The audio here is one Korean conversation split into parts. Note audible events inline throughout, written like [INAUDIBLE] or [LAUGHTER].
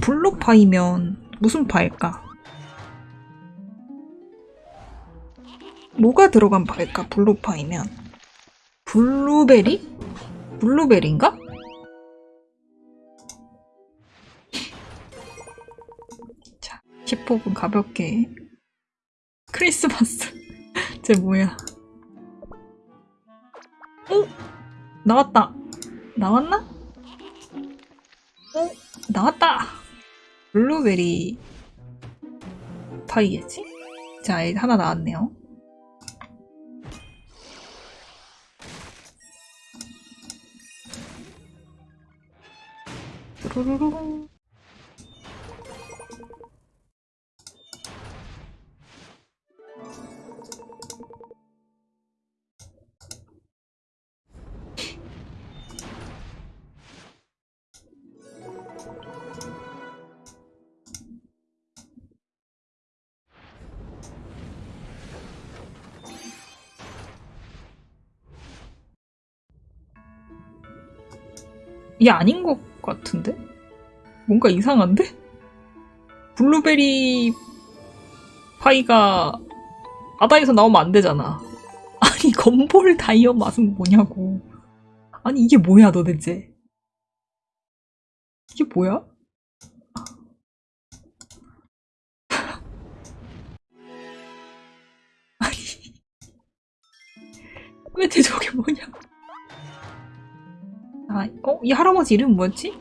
블루파이면 무슨 파일까? 뭐가 들어간 파일까? 블루파이면 블루베리? 블루베리인가? 자, 10회분 가볍게 크리스마스 [LAUGHS] 쟤 뭐야 어? 나왔다 나왔나? 어? 나왔다 블루베리 파이겠지? 자 하나 나왔네요 뚜루루루. 이게 아닌 것 같은데? 뭔가 이상한데? 블루베리 파이가 바다에서 나오면 안 되잖아. [LAUGHS] 아니 건볼 다이어 맛은 뭐냐고. 아니 이게 뭐야 도대체. 이게 뭐야? [LAUGHS] 아니 [LAUGHS] 왜 대저게 뭐냐? 아, 어? 이 할아버지 이름 뭐였지?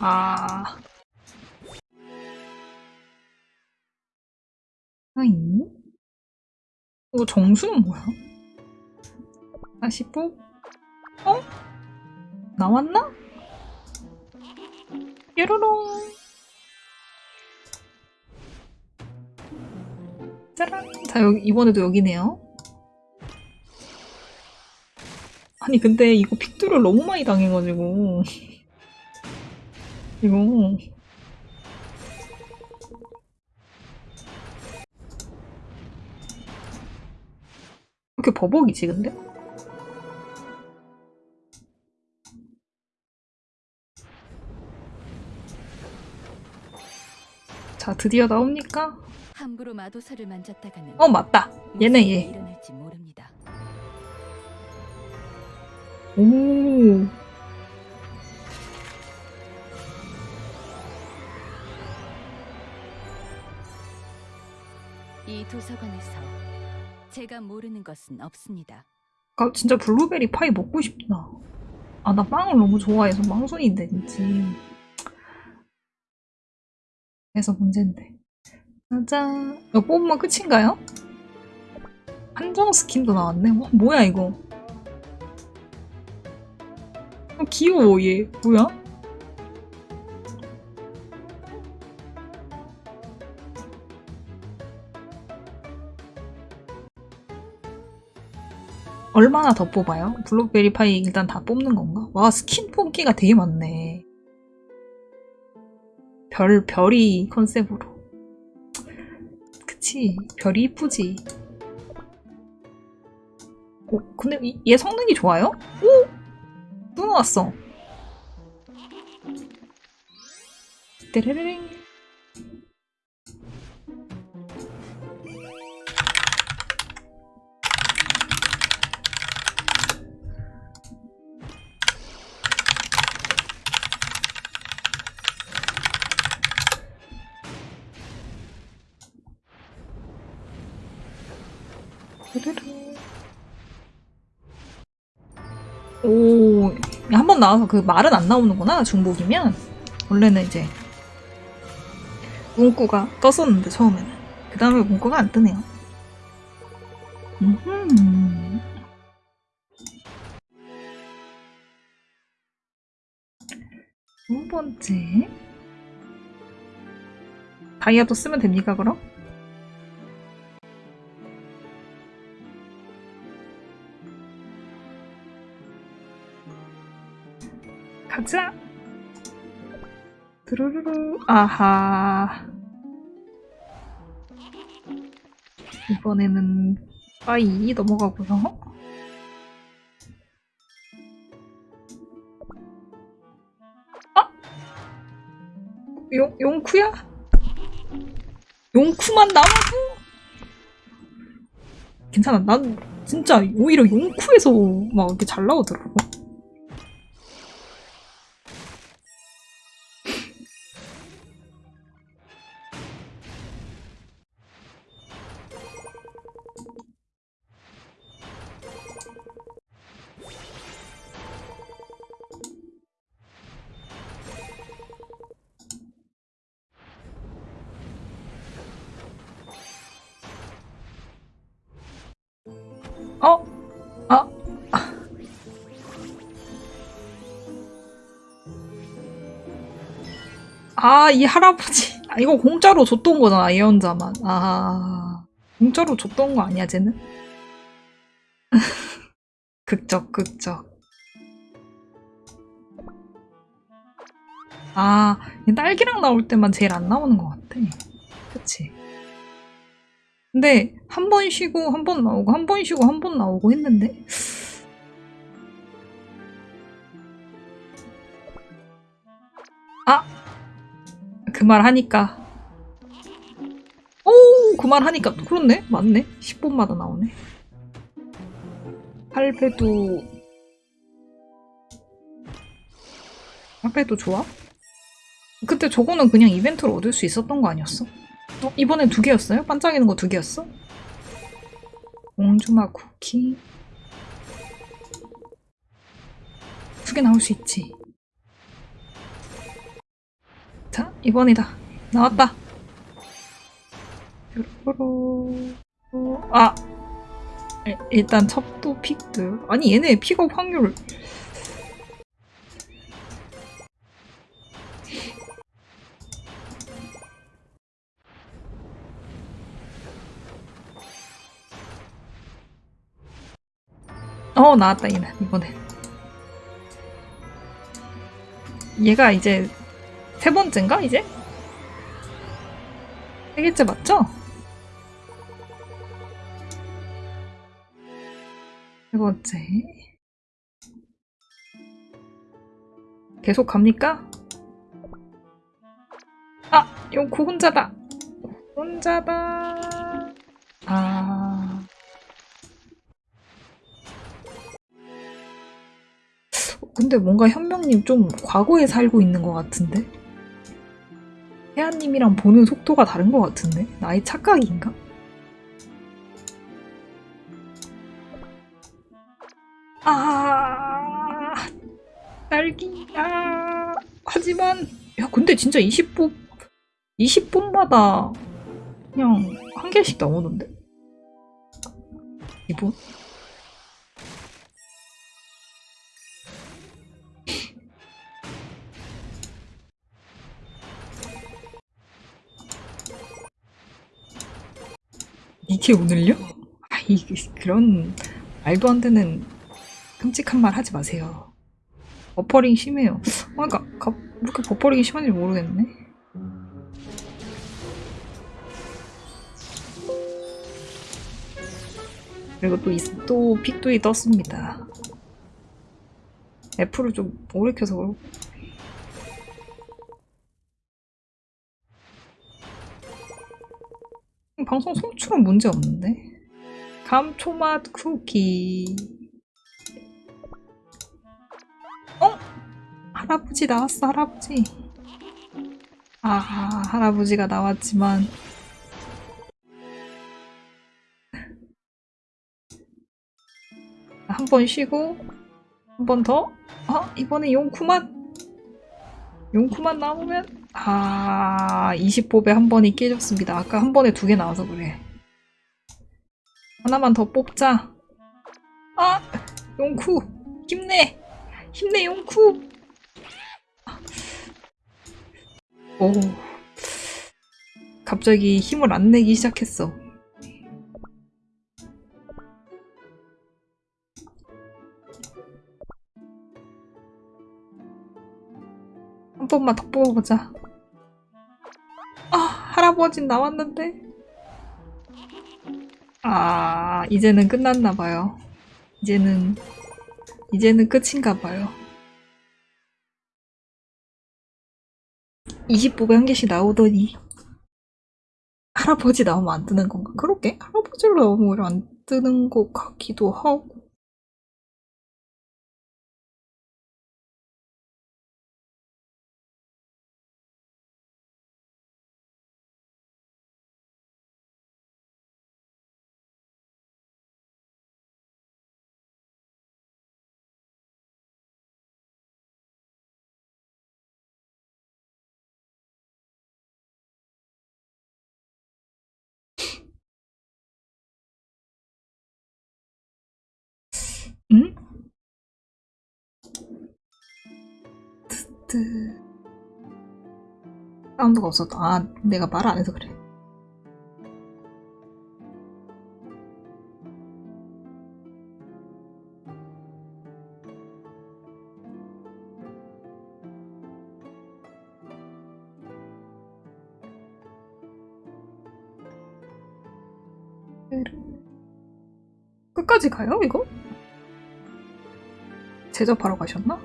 아. 아이? 이거 정수는 뭐야? 다시 뽑? 어? 나왔나? 뾰로롱. 짜란. 자, 여기, 이번에도 여기네요. 아니, 근데 이거 픽두를 너무 많이 당해가지고. [LAUGHS] 이거. 왜 이렇게 버벅이지, 근데? 자, 드디어 나옵니까? 함부로 마도사를 만졌다가는 어, 맞다. 일이 얘. 오. 이 도서관에서 제가 모르는 것은 없습니다. 아, 진짜 블루베리 파이 먹고 싶다. 아, 나 빵을 너무 좋아해서 빵순인데, 진짜. 그래서 문제인데. 짜잔. 이거 뽑으면 끝인가요? 한정 스킨도 나왔네. 와, 뭐야, 이거. 어, 귀여워, 얘. 뭐야? 얼마나 더 뽑아요? 블루베리 파이 일단 다 뽑는 건가? 와, 스킨 뽑기가 되게 많네. 별, 별이 컨셉으로. 그치. 별이 이쁘지. 오, 근데 이- 얘 성능이 좋아요? 오! 또 나왔어. 한 번 나와서 그 말은 안 나오는구나, 중복이면. 원래는 이제, 문구가 떴었는데, 처음에는. 그 다음에 문구가 안 뜨네요. 음흠. 두 번째. 다이아도 쓰면 됩니까, 그럼? 가자. 드르르르. 아하. 이번에는 빠이 넘어가고요. 아! 용, 용쿠야? 용쿠만 남아도? 괜찮아. 난 진짜 오히려 용쿠에서 막 이렇게 잘 나오더라고. 아, 이 할아버지. 아, 이거 공짜로 줬던 거잖아, 예언자만. 아, 공짜로 줬던 거 아니야, 쟤는? [LAUGHS] 극적, 극적. 아, 이 딸기랑 나올 때만 제일 안 나오는 것 같아. 그치? 근데 한 번 쉬고 한 번 나오고 한 번 쉬고 한 번 나오고 했는데 아! 그 말 하니까 오! 그 말 하니까 그렇네? 맞네? 10분마다 나오네 8배도 8배도 좋아? 그때 저거는 그냥 이벤트로 얻을 수 있었던 거 아니었어? 어, 이번엔 두 개였어요? 반짝이는 거 두 개였어? 옹주마 쿠키 두 개 나올 수 있지 자 이번이다. 나왔다. 뾰로로로. 아! 일- 일단 첩도 픽들 아니 얘네 픽업 확률. 어 나왔다 얘는 이번엔 얘가 이제 세 번째인가 이제? 세 개째 맞죠? 세 번째 계속 갑니까? 아! 용코 혼자다! 혼자다! 아... 근데 뭔가 현명님 좀 과거에 살고 있는 것 같은데? 혜안님이랑 보는 속도가 다른 것 같은데? 나의 착각인가? 아, 딸기야. 하지만, 야, 근데 진짜 20분, 20분마다 그냥 한 개씩 나오는데? 이분? 이게 오늘요? 아, 이 그런 말도 안 되는 끔찍한 말 하지 마세요. 버퍼링 심해요. 아, 그러니까 가, 왜 이렇게 버퍼링이 심한지 모르겠네. 그리고 또, 이, 또 픽도이 떴습니다. 애플을 좀 오래 켜서 그렇고. 방송 송출은 문제 없는데. 감초맛 쿠키. 어? 할아버지 나왔어, 할아버지. 아, 할아버지가 나왔지만. 한 번 쉬고, 한 번 더. 아, 이번에 용쿠맛. 용쿠만 나오면 아 20뽑에 한 번이 깨졌습니다. 아까 한 번에 두 개 나와서 그래. 하나만 더 뽑자. 아 용쿠 힘내 힘내 용쿠. 오 갑자기 힘을 안 내기 시작했어. 한 번만 더 뽑아보자. 아, 할아버진 나왔는데? 아, 이제는 끝났나봐요. 이제는, 이제는 끝인가봐요. 20부배 한 개씩 나오더니 할아버지 나오면 안 뜨는 건가? 그렇게 할아버지로 나오면 안 뜨는 것 같기도 하고 응? 뜨뜨 사운드가 없었다. 아, 내가 말 안 해서 그래. 끝까지 가요, 이거? 제접하러 가셨나?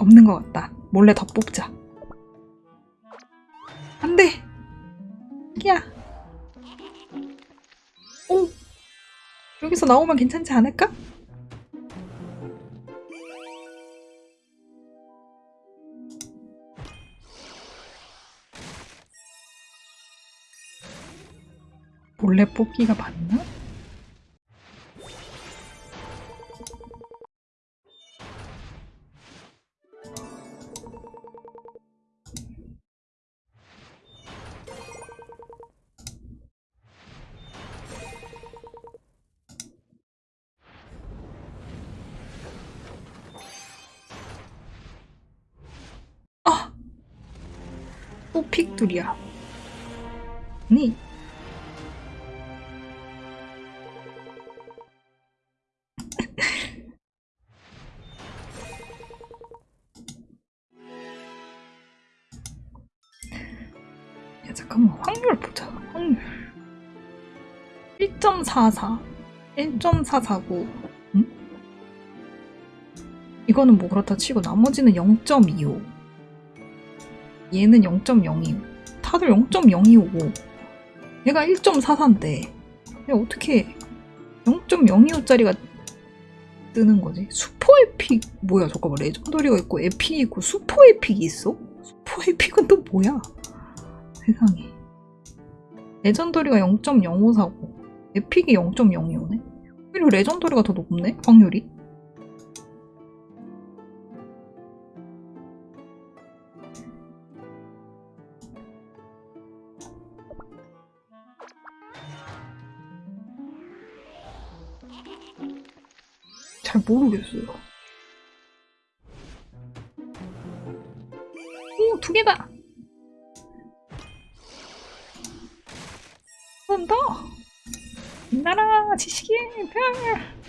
없는 것 같다. 몰래 더 뽑자. 나오면 괜찮지 않을까? 몰래 뽑기가 맞나? 또 픽둘이야. 아니. 야, 잠깐만. 확률 보자. 확률. 1.44. 1.449. 응? 이거는 뭐 그렇다 치고 나머지는 0.25. 얘는 0.025. 다들 0.025고. 얘가 1.44인데. 얘 어떻게 0.025짜리가 뜨는 거지? super epic 뭐야? 잠깐만 legendary가 있고 epic이 있고 super epic이 있어? 슈퍼 에픽은 또 뭐야? 세상에. legendary가 0.054고 epic이 0.025네. 오히려 레전더리가 더 높네 확률이. 잘 모르겠어요. 오, 두 개다! 한번 더! 나라 지식의 별!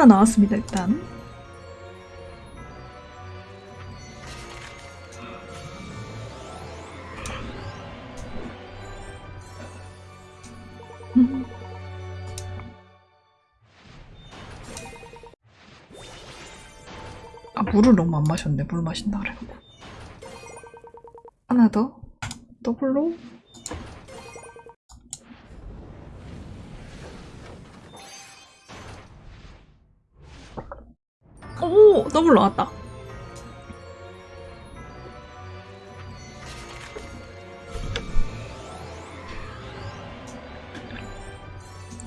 하나 나왔습니다, 일단. 음. 아, 물을 너무 안 마셨네. 물 마신다 그래갖고. 하나 더. 더블로. 더블 나왔다.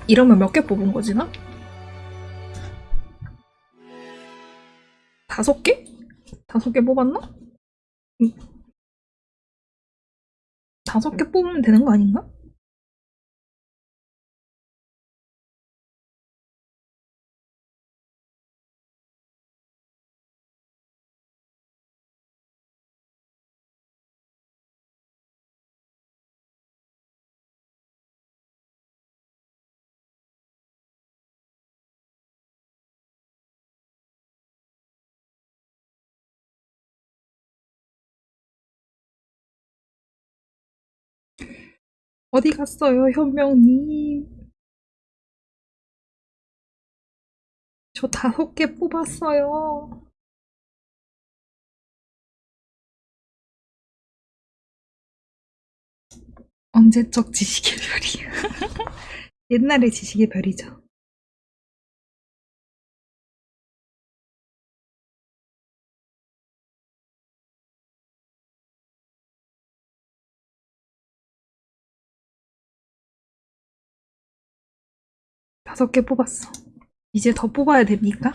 이러면 몇 개 뽑은 거지, 나? 다섯 개? 다섯 개 뽑았나? 응. 다섯 개 뽑으면 되는 거 아닌가? 어디 갔어요, 현명님? 저 다섯 개 뽑았어요. 언제적 지식의 별이야. [LAUGHS] 옛날의 지식의 별이죠. 다섯 개 뽑았어. 이제 더 뽑아야 됩니까?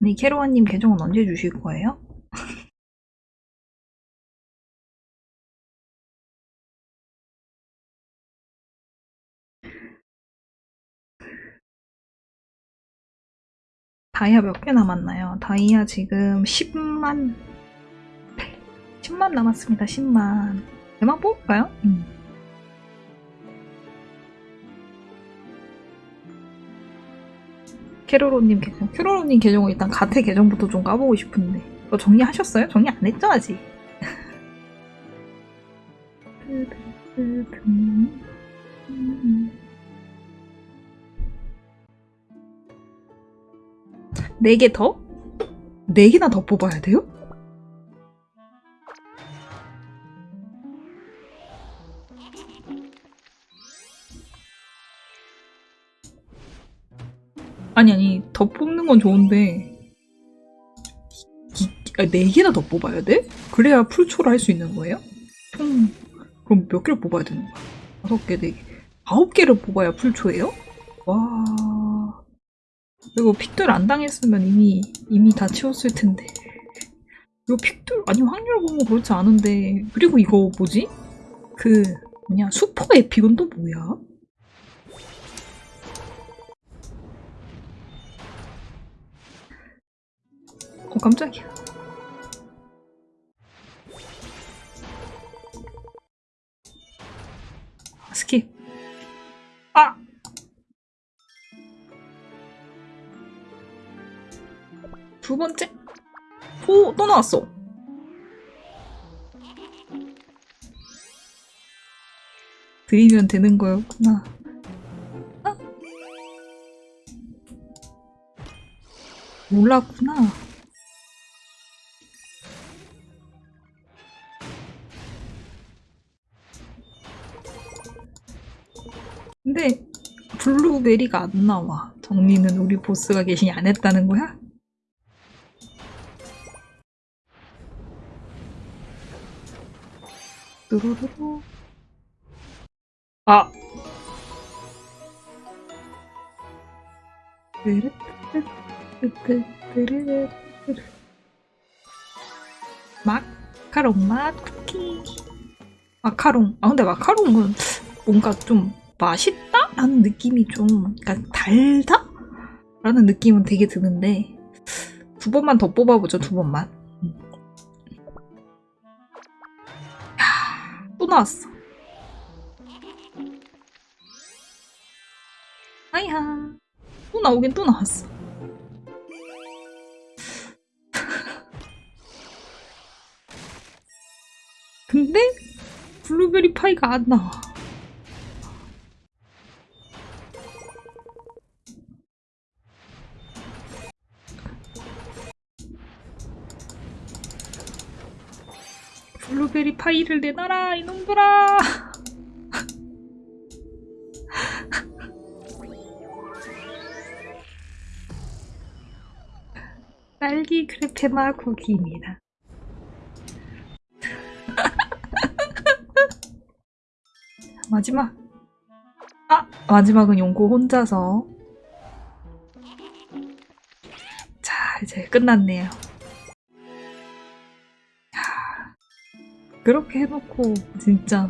네, 캐로아님 계정은 언제 주실 거예요? [LAUGHS] 다이아 몇 개 남았나요? 다이아 지금 10만 10만 남았습니다. 10만. 대만 뽑을까요? 음. 캐로로님 계정. 캐로로님 계정은 일단 가태 계정부터 좀 까보고 싶은데. 이거 정리하셨어요? 정리 안 했죠, 아직? 네개 더? 네 개나 더 뽑아야 돼요? 더 뽑는 건 좋은데 이, 아, 네 개나 더 뽑아야 돼? 그래야 풀초를 할 수 있는 거예요? 총 그럼 몇 개를 뽑아야 되는 거야? 다섯 개, 네 개, 아홉 개를 뽑아야 풀초예요? 와 이거 픽들 안 당했으면 이미 이미 다 치웠을 텐데 이거 픽들 아니 확률 보면 그렇지 않은데 그리고 이거 뭐지? 그 뭐냐 슈퍼 에픽은 또 뭐야? 어 깜짝이야 아, 스킵 아! 두 번째 오! 또 나왔어 드리면 되는 거였구나 아? 몰랐구나 블루베리가 안 나와. 정리는 우리 보스가 계시니 안 했다는 거야? 뚜루루루. 아. 마카롱 맛 쿠키. 마카롱. 아 근데 마카롱은 뭔가 좀 맛있다? 라는 느낌이 좀, 그러니까 달다? 라는 느낌은 되게 드는데, 두 번만 더 뽑아보죠, 두 번만. 음. 야, 또 나왔어. 아이하. 또 나오긴 또 나왔어. [LAUGHS] 근데, 블루베리 파이가 안 나와. 파이를 내놔라 이놈들아 [LAUGHS] 딸기 크레페마 쿠키입니다 [LAUGHS] 마지막 마지막은 용코 혼자서. 자, 이제 끝났네요. 그렇게 해놓고, 진짜